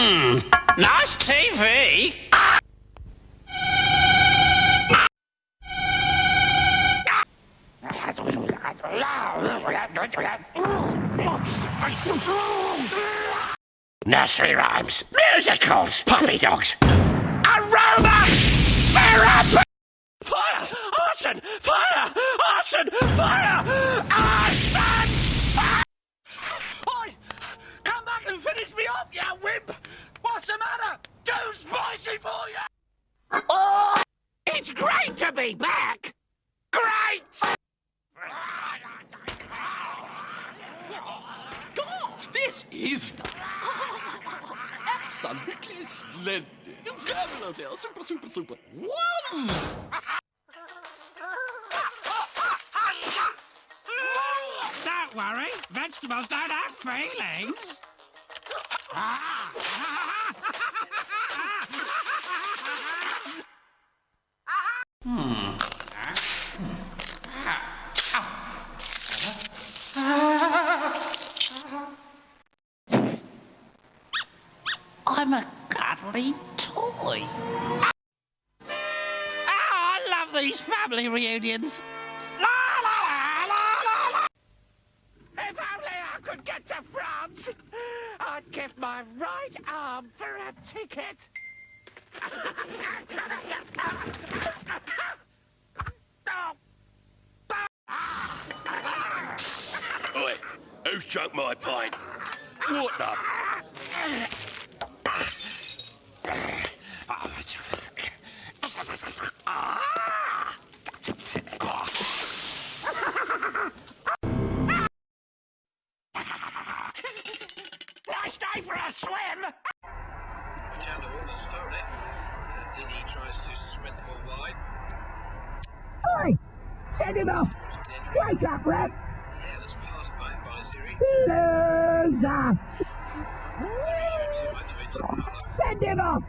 Hmm, nice TV. Nursery rhymes, musicals, puppy dogs, aroma therapy. Fire! Arson! Fire! Arson! Fire! Arson! Fire! Oi! Come back and finish me off, you wimp! What's the matter? Too spicy for you! Oh! It's great to be back! Great! Gosh, this is nice. Absolutely splendid. Fabulous, yeah. Super, super, super. One! Don't worry, vegetables don't have feelings. Hmm. Ah. Ah. Ah. I'm a cuddly toy. Oh, I love these family reunions. La la la. If only I could get to France, I'd give my right arm for a ticket. Oi, who's drunk my pint? What the? Nice day for a swim. Down the water stone it. The uh, dinghy tries to spread the ball wide. Oi! Send him off! Wake up, Red! Yeah, that's past my advisory. Loser! Too much of it to follow. Send him off!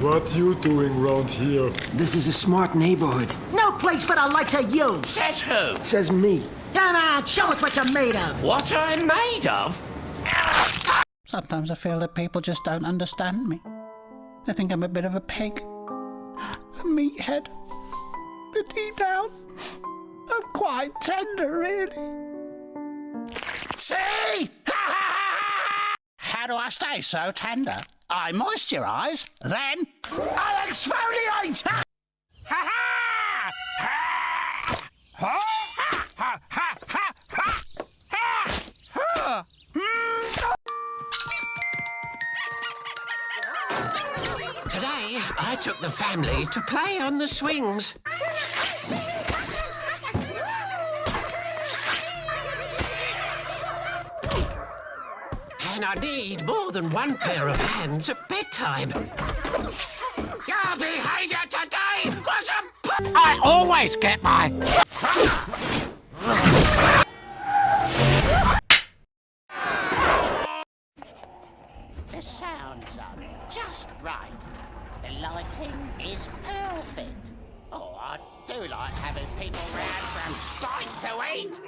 What you doing round here? This is a smart neighborhood. No place for the likes of you, Says who? says me. Come on, show us what you're made of. What I'm made of? Sometimes I feel that people just don't understand me. They think I'm a bit of a pig, a meathead. But deep down, I'm quite tender, really. See? How do I stay so tender? I moisturise, then I exfoliate. Ha ha! Ha! Ha! Ha! Ha! Ha! Ha! Ha! Today, I took the family to play on the swings. I need more than one pair of hands at bedtime. Your behaviour today was a... I always get my... The sounds are just right. The lighting is perfect. Oh, I do like having people round some bite to eat.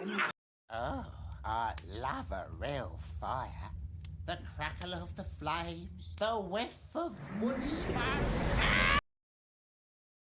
Oh, I love a real fire. The crackle of the flames, the whiff of wood smoke.